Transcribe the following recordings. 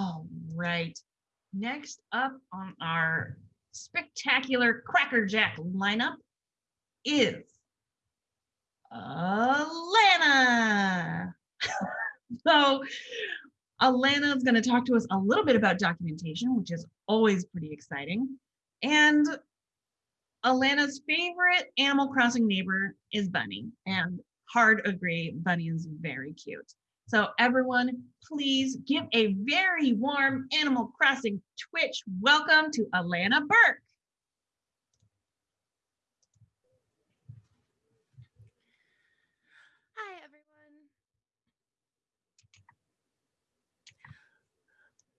All right. Next up on our spectacular Cracker Jack lineup is Alana. so Alana is going to talk to us a little bit about documentation, which is always pretty exciting. And Alana's favorite Animal Crossing neighbor is Bunny. And hard agree, Bunny is very cute. So everyone, please give a very warm Animal Crossing Twitch welcome to Alana Burke.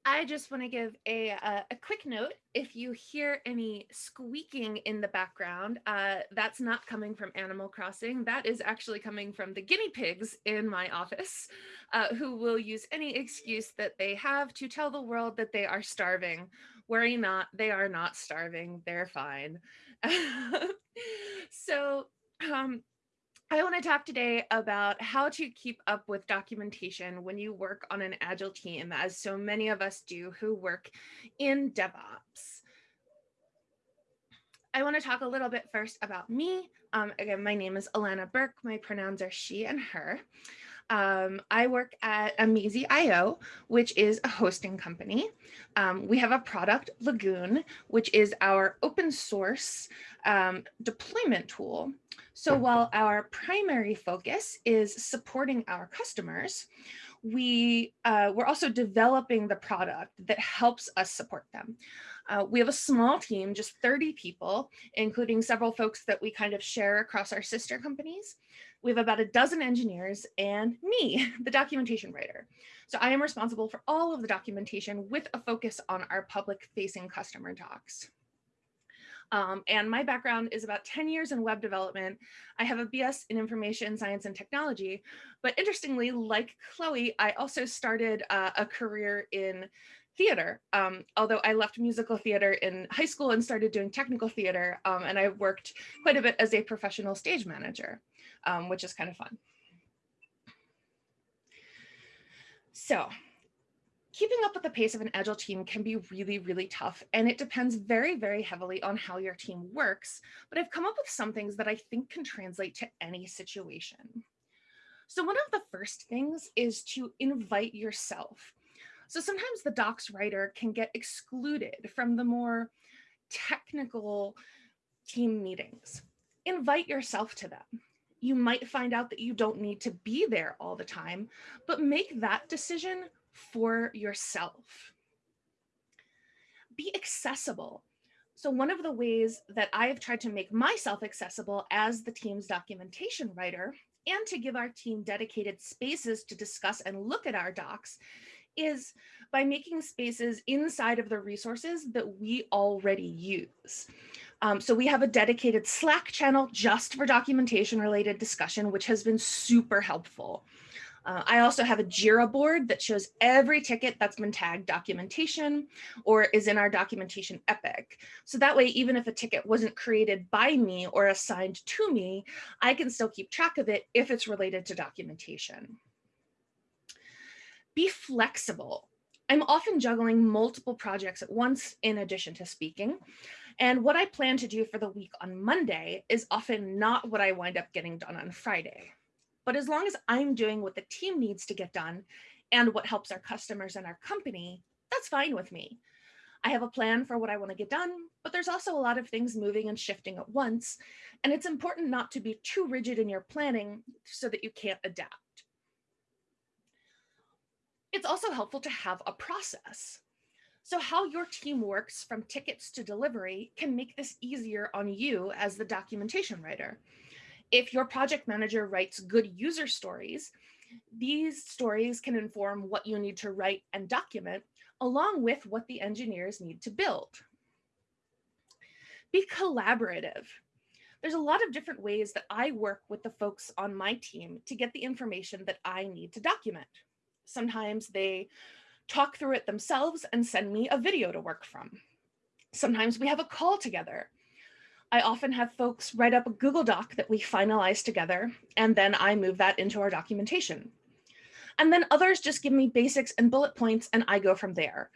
I just want to give a, a, a, quick note. If you hear any squeaking in the background, uh, that's not coming from Animal Crossing. That is actually coming from the guinea pigs in my office, uh, who will use any excuse that they have to tell the world that they are starving. Worry not, they are not starving. They're fine. so um, I want to talk today about how to keep up with documentation when you work on an agile team, as so many of us do who work in DevOps. I want to talk a little bit first about me. Um, again, my name is Alana Burke. My pronouns are she and her. Um, I work at amazee.io, which is a hosting company. Um, we have a product, Lagoon, which is our open source um, deployment tool so while our primary focus is supporting our customers, we, uh, we're also developing the product that helps us support them. Uh, we have a small team, just 30 people, including several folks that we kind of share across our sister companies. We have about a dozen engineers and me, the documentation writer. So I am responsible for all of the documentation with a focus on our public facing customer docs. Um, and my background is about 10 years in web development. I have a BS in information science and technology, but interestingly, like Chloe, I also started uh, a career in theater. Um, although I left musical theater in high school and started doing technical theater, um, and I worked quite a bit as a professional stage manager, um, which is kind of fun. So keeping up with the pace of an agile team can be really, really tough. And it depends very, very heavily on how your team works. But I've come up with some things that I think can translate to any situation. So one of the first things is to invite yourself. So sometimes the docs writer can get excluded from the more technical team meetings. Invite yourself to them. You might find out that you don't need to be there all the time, but make that decision for yourself. Be accessible. So one of the ways that I've tried to make myself accessible as the team's documentation writer and to give our team dedicated spaces to discuss and look at our docs is by making spaces inside of the resources that we already use. Um, so we have a dedicated Slack channel just for documentation related discussion, which has been super helpful. Uh, I also have a JIRA board that shows every ticket that's been tagged documentation or is in our documentation epic. So that way, even if a ticket wasn't created by me or assigned to me, I can still keep track of it if it's related to documentation. Be flexible. I'm often juggling multiple projects at once in addition to speaking. And what I plan to do for the week on Monday is often not what I wind up getting done on Friday. But as long as I'm doing what the team needs to get done and what helps our customers and our company, that's fine with me. I have a plan for what I want to get done, but there's also a lot of things moving and shifting at once. And it's important not to be too rigid in your planning so that you can't adapt. It's also helpful to have a process. So how your team works from tickets to delivery can make this easier on you as the documentation writer if your project manager writes good user stories, these stories can inform what you need to write and document along with what the engineers need to build. Be collaborative. There's a lot of different ways that I work with the folks on my team to get the information that I need to document. Sometimes they talk through it themselves and send me a video to work from. Sometimes we have a call together I often have folks write up a Google Doc that we finalize together, and then I move that into our documentation. And then others just give me basics and bullet points and I go from there.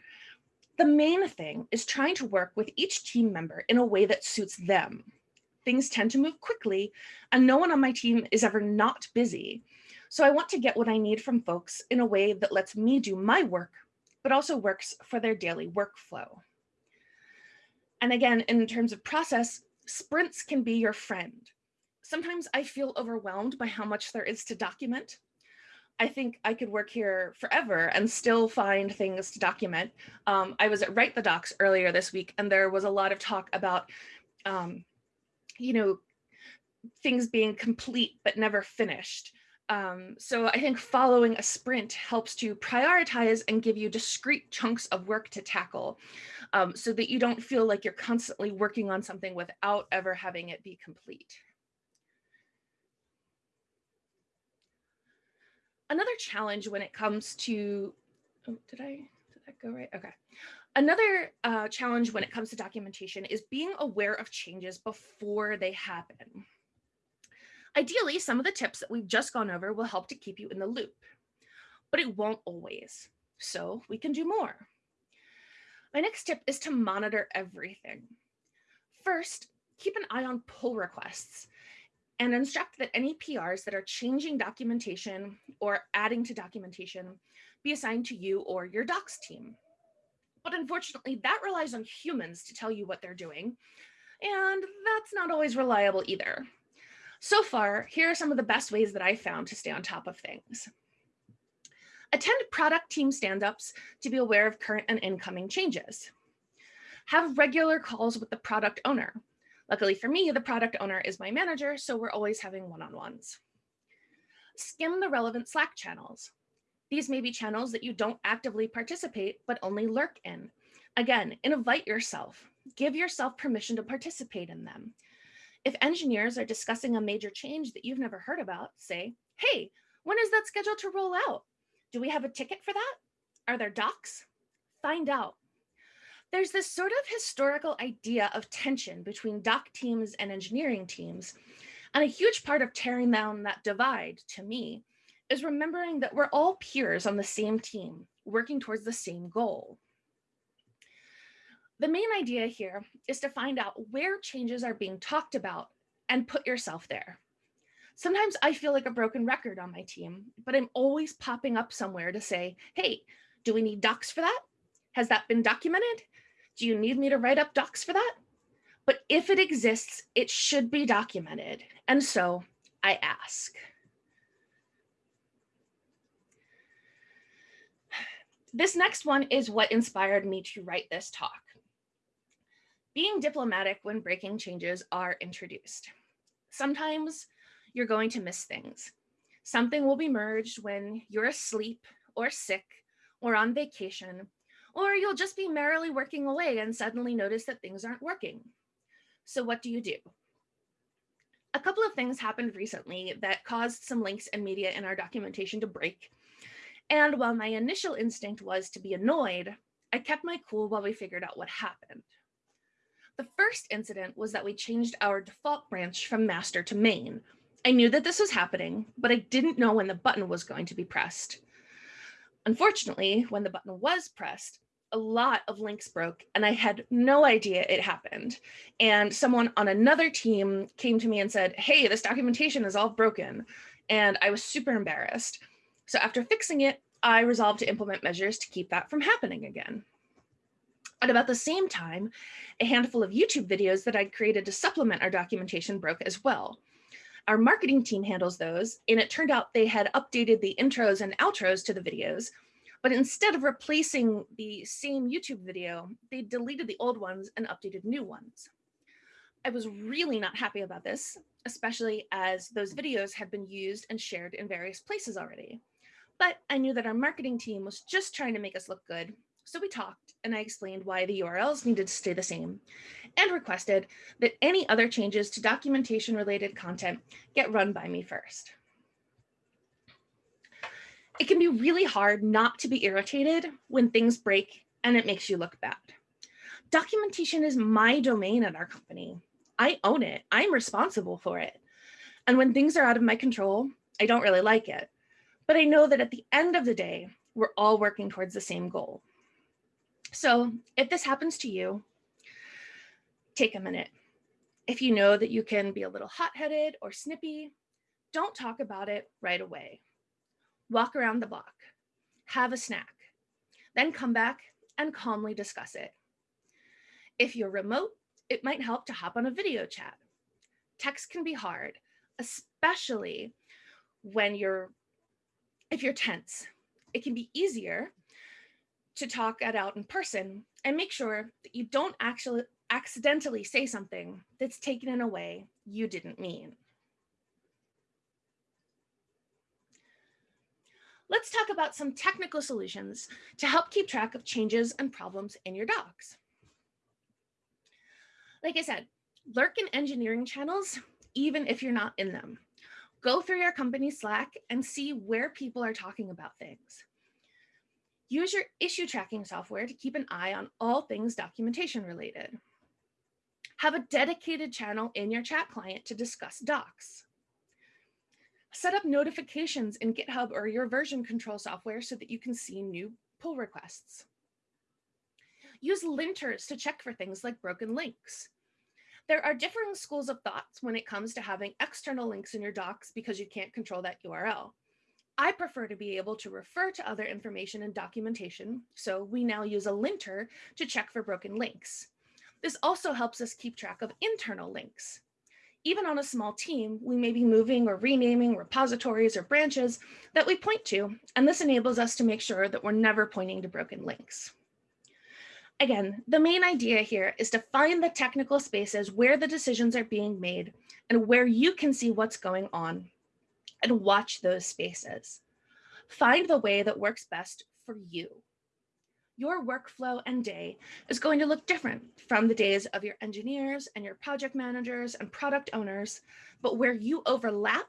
The main thing is trying to work with each team member in a way that suits them. Things tend to move quickly and no one on my team is ever not busy. So I want to get what I need from folks in a way that lets me do my work, but also works for their daily workflow. And again, in terms of process, sprints can be your friend. Sometimes I feel overwhelmed by how much there is to document. I think I could work here forever and still find things to document. Um, I was at Write the Docs earlier this week, and there was a lot of talk about, um, you know, things being complete but never finished. Um, so I think following a sprint helps to prioritize and give you discrete chunks of work to tackle um, so that you don't feel like you're constantly working on something without ever having it be complete. Another challenge when it comes to, oh, did I, did that go right? Okay. Another uh, challenge when it comes to documentation is being aware of changes before they happen. Ideally, some of the tips that we've just gone over will help to keep you in the loop, but it won't always. So we can do more. My next tip is to monitor everything. First, keep an eye on pull requests and instruct that any PRs that are changing documentation or adding to documentation be assigned to you or your docs team. But unfortunately, that relies on humans to tell you what they're doing, and that's not always reliable either. So far, here are some of the best ways that I found to stay on top of things. Attend product team stand-ups to be aware of current and incoming changes. Have regular calls with the product owner. Luckily for me, the product owner is my manager, so we're always having one-on-ones. Skim the relevant Slack channels. These may be channels that you don't actively participate, but only lurk in. Again, invite yourself. Give yourself permission to participate in them. If engineers are discussing a major change that you've never heard about, say, hey, when is that scheduled to roll out? Do we have a ticket for that? Are there docs? Find out. There's this sort of historical idea of tension between doc teams and engineering teams. And a huge part of tearing down that divide, to me, is remembering that we're all peers on the same team, working towards the same goal. The main idea here is to find out where changes are being talked about and put yourself there. Sometimes I feel like a broken record on my team, but I'm always popping up somewhere to say, hey, do we need docs for that? Has that been documented? Do you need me to write up docs for that? But if it exists, it should be documented. And so I ask. This next one is what inspired me to write this talk being diplomatic when breaking changes are introduced. Sometimes you're going to miss things. Something will be merged when you're asleep or sick or on vacation, or you'll just be merrily working away and suddenly notice that things aren't working. So what do you do? A couple of things happened recently that caused some links and media in our documentation to break. And while my initial instinct was to be annoyed, I kept my cool while we figured out what happened. The first incident was that we changed our default branch from master to main. I knew that this was happening, but I didn't know when the button was going to be pressed. Unfortunately, when the button was pressed, a lot of links broke and I had no idea it happened. And someone on another team came to me and said, hey, this documentation is all broken. And I was super embarrassed. So after fixing it, I resolved to implement measures to keep that from happening again. At about the same time, a handful of YouTube videos that I'd created to supplement our documentation broke as well. Our marketing team handles those, and it turned out they had updated the intros and outros to the videos, but instead of replacing the same YouTube video, they deleted the old ones and updated new ones. I was really not happy about this, especially as those videos had been used and shared in various places already. But I knew that our marketing team was just trying to make us look good so we talked and I explained why the URLs needed to stay the same and requested that any other changes to documentation related content get run by me first. It can be really hard not to be irritated when things break and it makes you look bad. Documentation is my domain at our company. I own it. I'm responsible for it. And when things are out of my control, I don't really like it. but I know that at the end of the day, we're all working towards the same goal. So if this happens to you, take a minute. If you know that you can be a little hot-headed or snippy, don't talk about it right away. Walk around the block, have a snack, then come back and calmly discuss it. If you're remote, it might help to hop on a video chat. Text can be hard, especially when you're, if you're tense. It can be easier to talk it out in person and make sure that you don't actually accidentally say something that's taken in a way you didn't mean. Let's talk about some technical solutions to help keep track of changes and problems in your docs. Like I said, lurk in engineering channels, even if you're not in them. Go through your company Slack and see where people are talking about things. Use your issue tracking software to keep an eye on all things documentation related. Have a dedicated channel in your chat client to discuss docs. Set up notifications in GitHub or your version control software so that you can see new pull requests. Use linters to check for things like broken links. There are differing schools of thoughts when it comes to having external links in your docs because you can't control that URL. I prefer to be able to refer to other information and documentation, so we now use a linter to check for broken links. This also helps us keep track of internal links. Even on a small team, we may be moving or renaming repositories or branches that we point to, and this enables us to make sure that we're never pointing to broken links. Again, the main idea here is to find the technical spaces where the decisions are being made and where you can see what's going on and watch those spaces. Find the way that works best for you. Your workflow and day is going to look different from the days of your engineers and your project managers and product owners, but where you overlap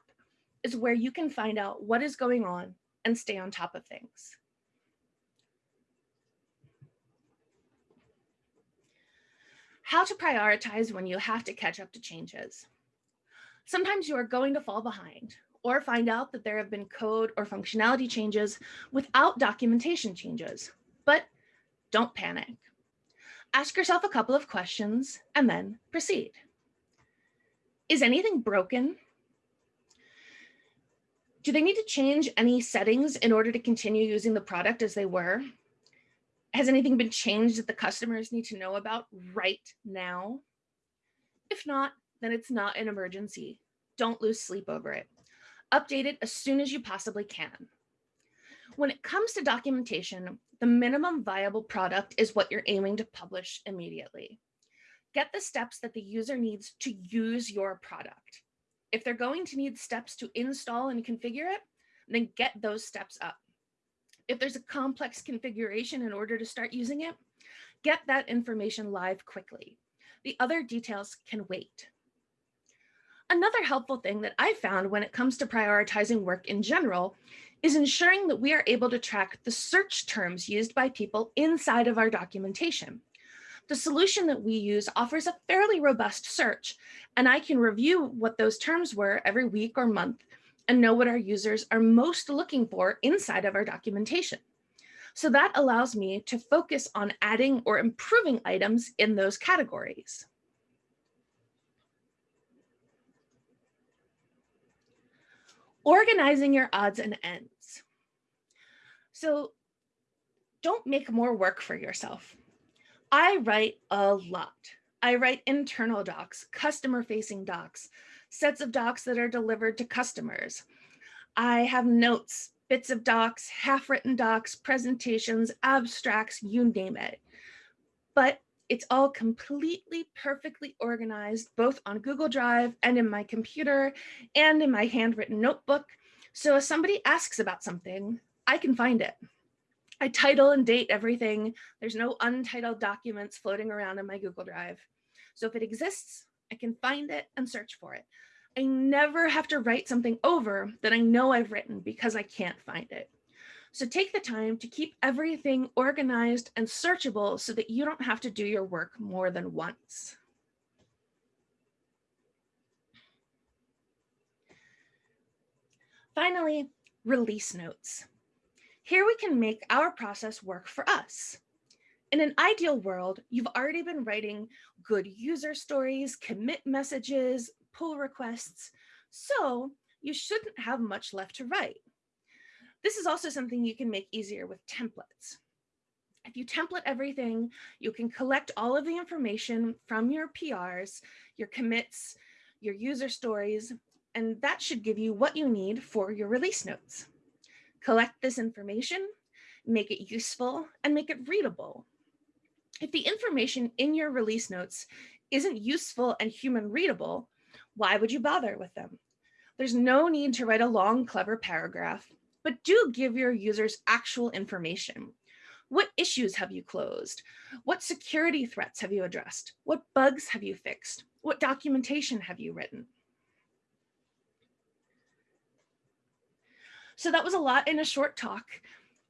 is where you can find out what is going on and stay on top of things. How to prioritize when you have to catch up to changes. Sometimes you are going to fall behind or find out that there have been code or functionality changes without documentation changes, but don't panic. Ask yourself a couple of questions and then proceed. Is anything broken? Do they need to change any settings in order to continue using the product as they were? Has anything been changed that the customers need to know about right now? If not, then it's not an emergency. Don't lose sleep over it. Update it as soon as you possibly can. When it comes to documentation, the minimum viable product is what you're aiming to publish immediately. Get the steps that the user needs to use your product. If they're going to need steps to install and configure it, then get those steps up. If there's a complex configuration in order to start using it, get that information live quickly. The other details can wait. Another helpful thing that I found when it comes to prioritizing work in general is ensuring that we are able to track the search terms used by people inside of our documentation. The solution that we use offers a fairly robust search, and I can review what those terms were every week or month and know what our users are most looking for inside of our documentation. So that allows me to focus on adding or improving items in those categories. Organizing your odds and ends. So don't make more work for yourself. I write a lot. I write internal docs, customer facing docs, sets of docs that are delivered to customers. I have notes, bits of docs, half written docs, presentations, abstracts, you name it. But it's all completely perfectly organized, both on Google Drive and in my computer and in my handwritten notebook. So if somebody asks about something, I can find it. I title and date everything. There's no untitled documents floating around in my Google Drive. So if it exists, I can find it and search for it. I never have to write something over that I know I've written because I can't find it. So take the time to keep everything organized and searchable so that you don't have to do your work more than once. Finally, release notes. Here we can make our process work for us. In an ideal world, you've already been writing good user stories, commit messages, pull requests, so you shouldn't have much left to write. This is also something you can make easier with templates. If you template everything, you can collect all of the information from your PRs, your commits, your user stories, and that should give you what you need for your release notes. Collect this information, make it useful, and make it readable. If the information in your release notes isn't useful and human readable, why would you bother with them? There's no need to write a long, clever paragraph, but do give your users actual information. What issues have you closed? What security threats have you addressed? What bugs have you fixed? What documentation have you written? So that was a lot in a short talk.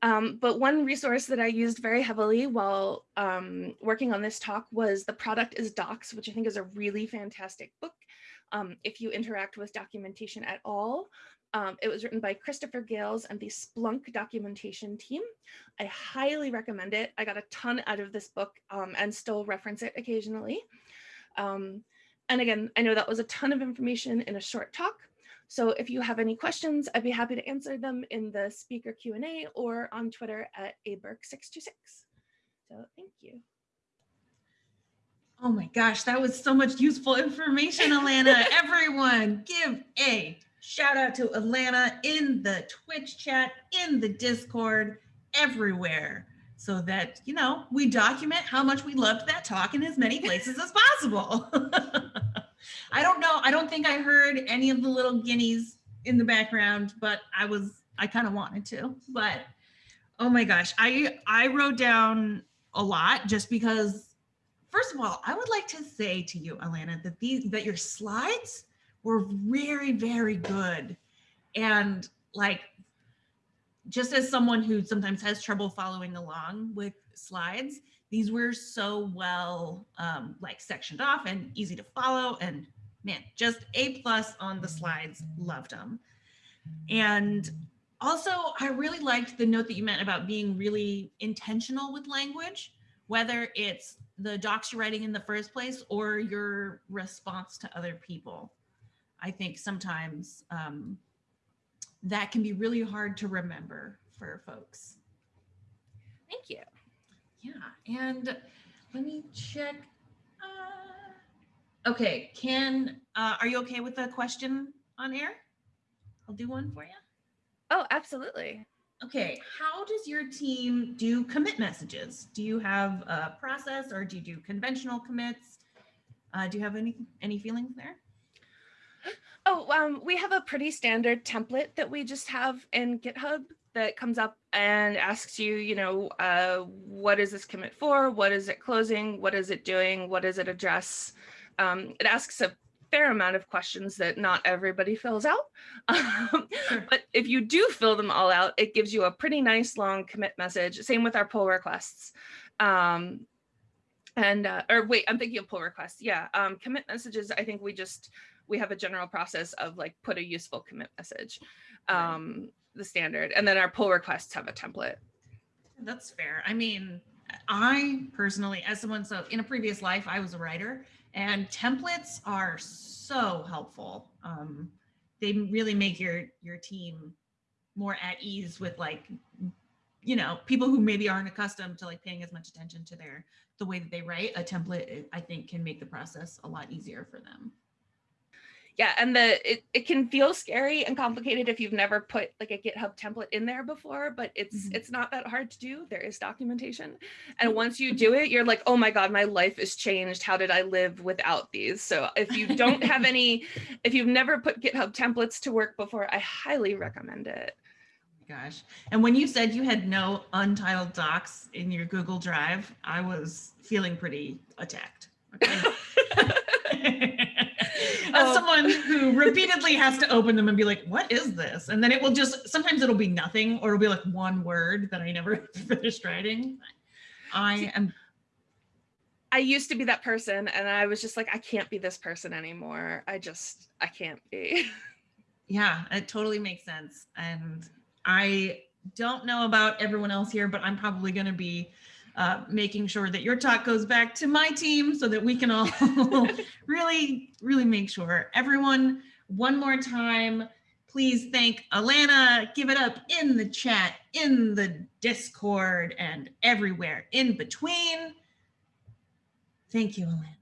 Um, but one resource that I used very heavily while um, working on this talk was The Product is Docs, which I think is a really fantastic book. Um, if you interact with documentation at all, um, it was written by Christopher Gales and the Splunk documentation team. I highly recommend it. I got a ton out of this book um, and still reference it occasionally. Um, and again, I know that was a ton of information in a short talk. So if you have any questions, I'd be happy to answer them in the speaker Q&A or on Twitter at aberg626. So thank you. Oh my gosh, that was so much useful information, Alana. Everyone give a shout out to Alana in the Twitch chat, in the Discord, everywhere so that, you know, we document how much we loved that talk in as many places as possible. I don't know. I don't think I heard any of the little guineas in the background, but I was, I kind of wanted to, but oh my gosh, I, I wrote down a lot just because, first of all, I would like to say to you, Alana, that these, that your slides were very, very good. And like, just as someone who sometimes has trouble following along with slides, these were so well um, like sectioned off and easy to follow and man, just A plus on the slides, loved them. And also I really liked the note that you meant about being really intentional with language, whether it's the docs you're writing in the first place or your response to other people. I think sometimes um, that can be really hard to remember for folks. Thank you. Yeah, and let me check. Uh, okay, can, uh, are you okay with the question on air? I'll do one for you. Oh, absolutely. Okay, how does your team do commit messages? Do you have a process or do you do conventional commits? Uh, do you have any any feelings there? Oh, um, we have a pretty standard template that we just have in GitHub that comes up and asks you, you know, uh, what is this commit for? What is it closing? What is it doing? What does it address? Um, it asks a fair amount of questions that not everybody fills out. Um, sure. But if you do fill them all out, it gives you a pretty nice long commit message. Same with our pull requests. Um, and, uh, or wait, I'm thinking of pull requests. Yeah, um, commit messages, I think we just, we have a general process of like put a useful commit message. Um, the standard. And then our pull requests have a template. That's fair. I mean, I personally, as someone, so in a previous life, I was a writer and templates are so helpful. Um, they really make your, your team more at ease with like, you know, people who maybe aren't accustomed to like paying as much attention to their, the way that they write a template, I think can make the process a lot easier for them yeah and the it, it can feel scary and complicated if you've never put like a github template in there before but it's mm -hmm. it's not that hard to do. There is documentation. And once you do it you're like oh my god my life is changed. How did i live without these? So if you don't have any if you've never put github templates to work before i highly recommend it. Oh gosh. And when you said you had no untitled docs in your google drive i was feeling pretty attacked okay? as oh. someone who repeatedly has to open them and be like, what is this? And then it will just, sometimes it'll be nothing or it'll be like one word that I never finished writing. I am. I used to be that person and I was just like, I can't be this person anymore. I just, I can't be. Yeah, it totally makes sense. And I don't know about everyone else here, but I'm probably going to be uh, making sure that your talk goes back to my team so that we can all really, really make sure. Everyone, one more time, please thank Alana. Give it up in the chat, in the Discord, and everywhere in between. Thank you, Alana.